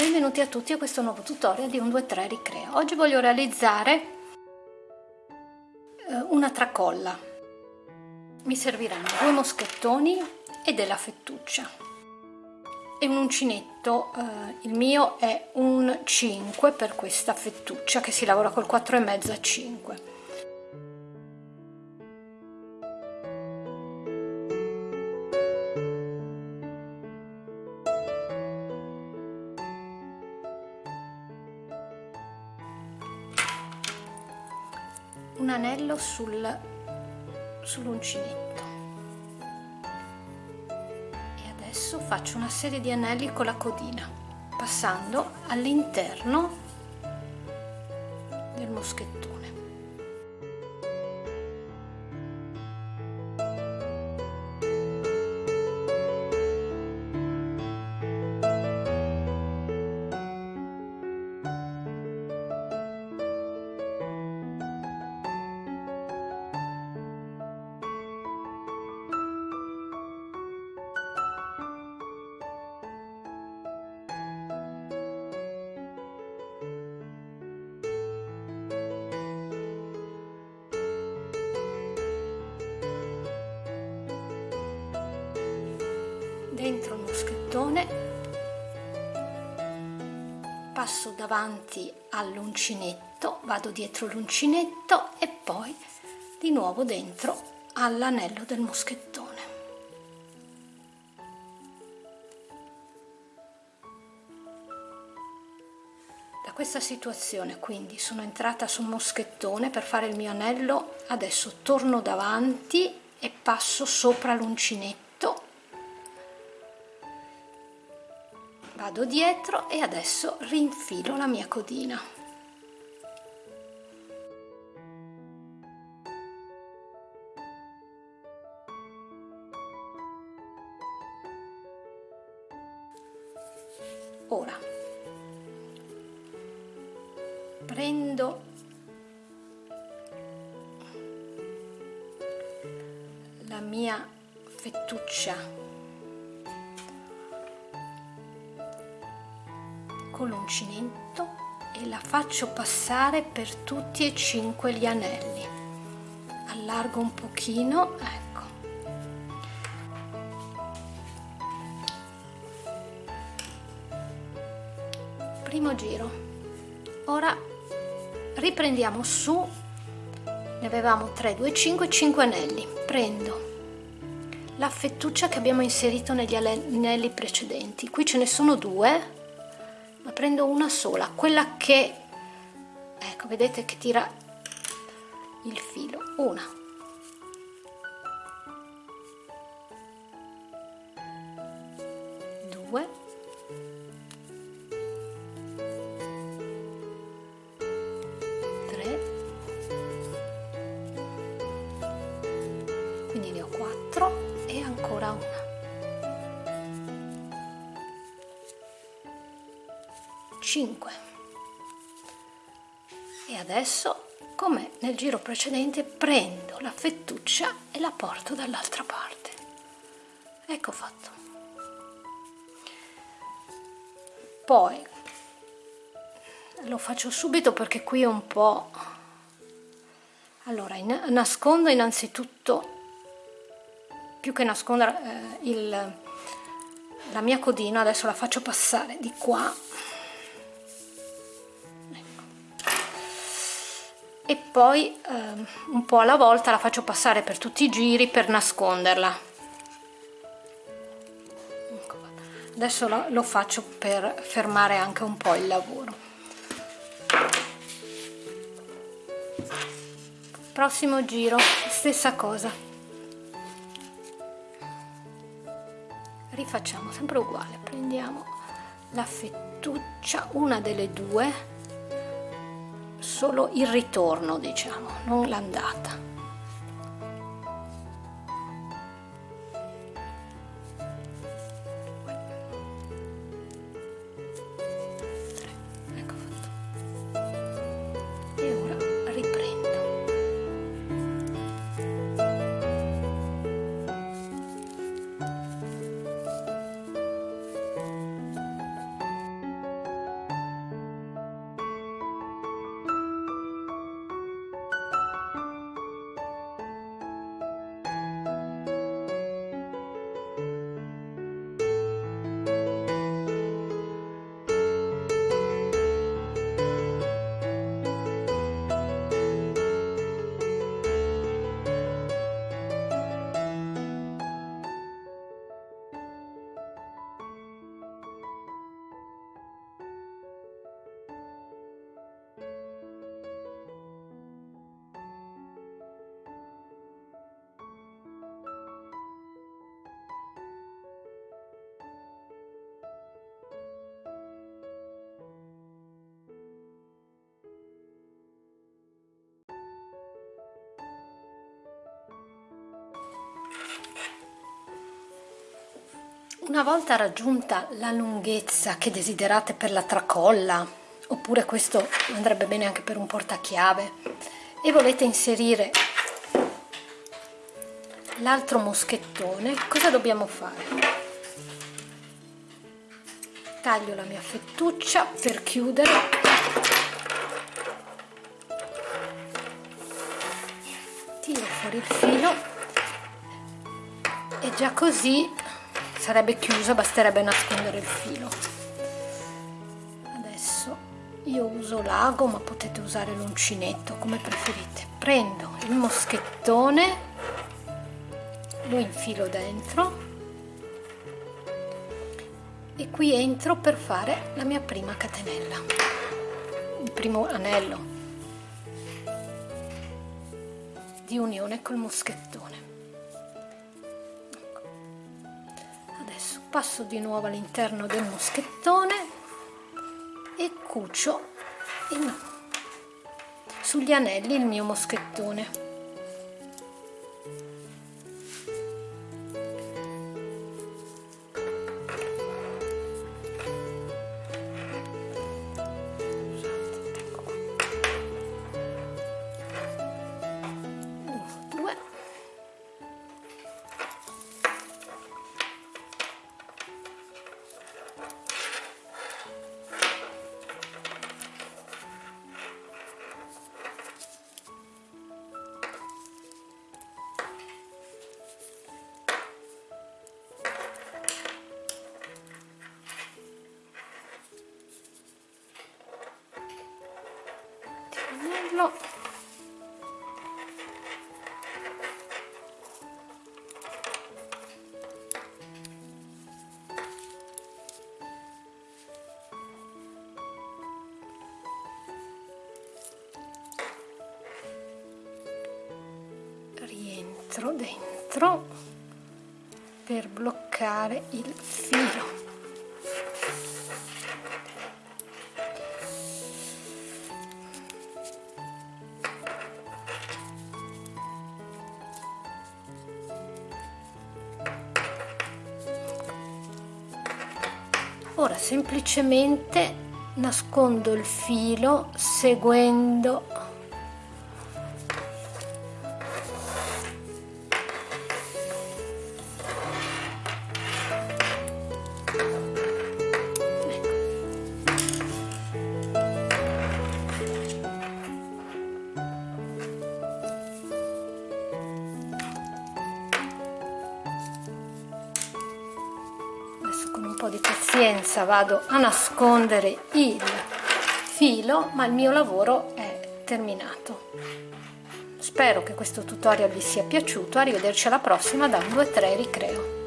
benvenuti a tutti a questo nuovo tutorial di 123 Ricrea. Oggi voglio realizzare eh, una tracolla. Mi serviranno due moschettoni e della fettuccia e un uncinetto, eh, il mio è un 5 per questa fettuccia che si lavora col 4,5 a 5. Un anello sul, sull'uncinetto. E adesso faccio una serie di anelli con la codina passando all'interno dentro il moschettone passo davanti all'uncinetto vado dietro l'uncinetto e poi di nuovo dentro all'anello del moschettone. Da questa situazione quindi sono entrata sul moschettone per fare il mio anello adesso torno davanti e passo sopra l'uncinetto vado dietro e adesso rinfilo la mia codina. Ora prendo la mia fettuccia con l'uncinetto e la faccio passare per tutti e cinque gli anelli. Allargo un pochino ecco. Primo giro. Ora riprendiamo su. Ne avevamo 3 2 5 5 anelli. Prendo la fettuccia che abbiamo inserito negli anelli precedenti. Qui ce ne sono due ma prendo una sola quella che ecco vedete che tira il filo. Una. Due. Tre. Quattro e ancora una 5 e adesso come nel giro precedente prendo la fettuccia e la porto dall'altra parte. Ecco fatto. Poi lo faccio subito perché qui è un po' allora in, nascondo innanzitutto più che nascondere eh, il, la mia codina adesso la faccio passare di qua e poi eh, un po' alla volta la faccio passare per tutti i giri per nasconderla. Ecco adesso lo, lo faccio per fermare anche un po' il lavoro. Prossimo giro stessa cosa. Rifacciamo sempre uguale. Prendiamo la fettuccia una delle due solo il ritorno diciamo non l'andata Una volta raggiunta la lunghezza che desiderate per la tracolla, oppure questo andrebbe bene anche per un portachiave, e volete inserire l'altro moschettone, cosa dobbiamo fare? Taglio la mia fettuccia per chiudere tiro fuori il filo già così sarebbe chiusa basterebbe nascondere il filo. Adesso io uso l'ago ma potete usare l'uncinetto come preferite. Prendo il moschettone lo infilo dentro e qui entro per fare la mia prima catenella. Il primo anello di unione col moschettone passo di nuovo all'interno del moschettone e cucio in, sugli anelli il mio moschettone rientro dentro per bloccare il filo. Ora semplicemente nascondo il filo seguendo di pazienza vado a nascondere il filo ma il mio lavoro è terminato. Spero che questo tutorial vi sia piaciuto. Arrivederci alla prossima da un 2 3 ricreo